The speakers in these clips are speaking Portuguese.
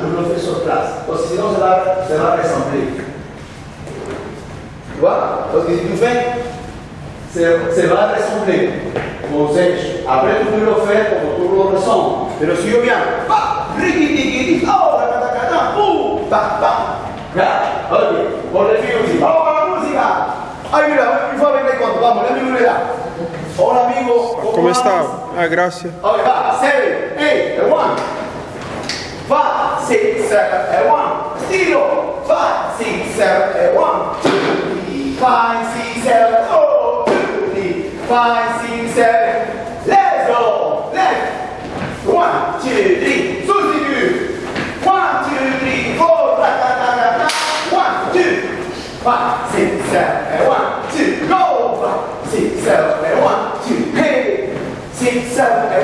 je me le fais sur place. Parce que sinon, ça va, ça va ressembler. Tu vois Parce que si tu fais, ça va ressembler H. Après, tu peux le faire comme tu le ressens. Mais si je viens, pa, rigi, rigi, rigi, oh, la catacata, boum, pa, pa. Ya, ok. Pour les filles aussi. Vamos con la música. Ayuda, il faut avec les comptes. Vamos, est là. Hola, amigo. Como está? A graça. Ok, va, seven, eight, one. Five, six, seven, and one. Stilo. Five, six, seven, and one. Two, three, five, six, seven, oh, two, three, five, six, seven. Let's go. Left. One, two, three. Substitute. One, two, three, four. Ta, ta, ta, ta, ta. One, two, five, six, seven, and one, two. Go. Five, six, seven, and one, two. Hey. Six, seven, and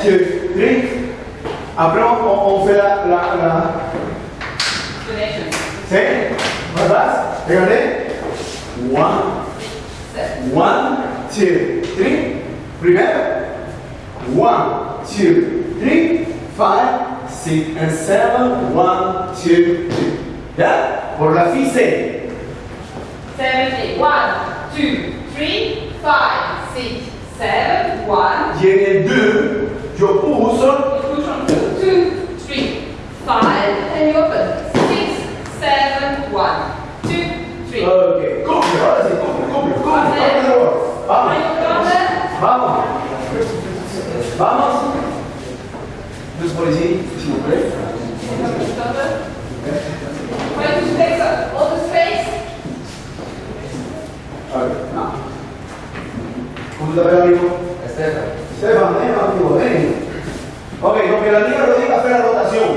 Three. Après, on, on fait la, la, la, c'est? Regardez. One. One, two, three. Remember? One, two, three, five, six, and seven. One, two, three. Yeah? Pour la fille, c'est? Seventy. One, two, three, five, six, seven, one. j'ai deux, je pousse. You push on two, two, three, five, and you open. Six, seven, one, two, three. Ok, couple, ahora sí, couple, couple, couple. Vamos, Are vamos, you vamos. Vamos. Dos vous plaît. Covered? Try to take all the space. Ok, no. ¿Cómo te ves, amigo? Esto es evangelio antiguo Ok, lo que la niña lo diga fue la rotación.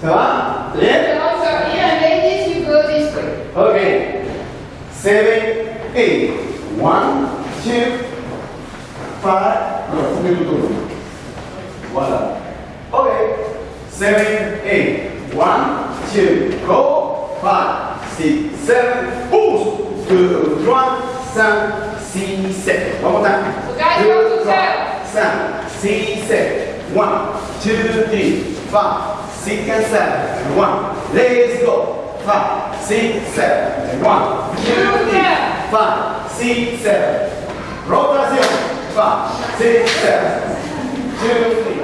¿Se va? ¿Bien? Ok. 7, 8. 1, 2, 5. No, un minuto. Voilà. Ok. 7, 8. 1, 2, 4, 5, 6, 7, 11, 2, 3, 5, six, sept. One more time. So guys, trois, zero. cinq, six, sept. One, two, three, five, six, and seven. One. Let's go. Five, six, seven. One, two, three, five, six, seven. Rotación. Five, six, seven. Two, three,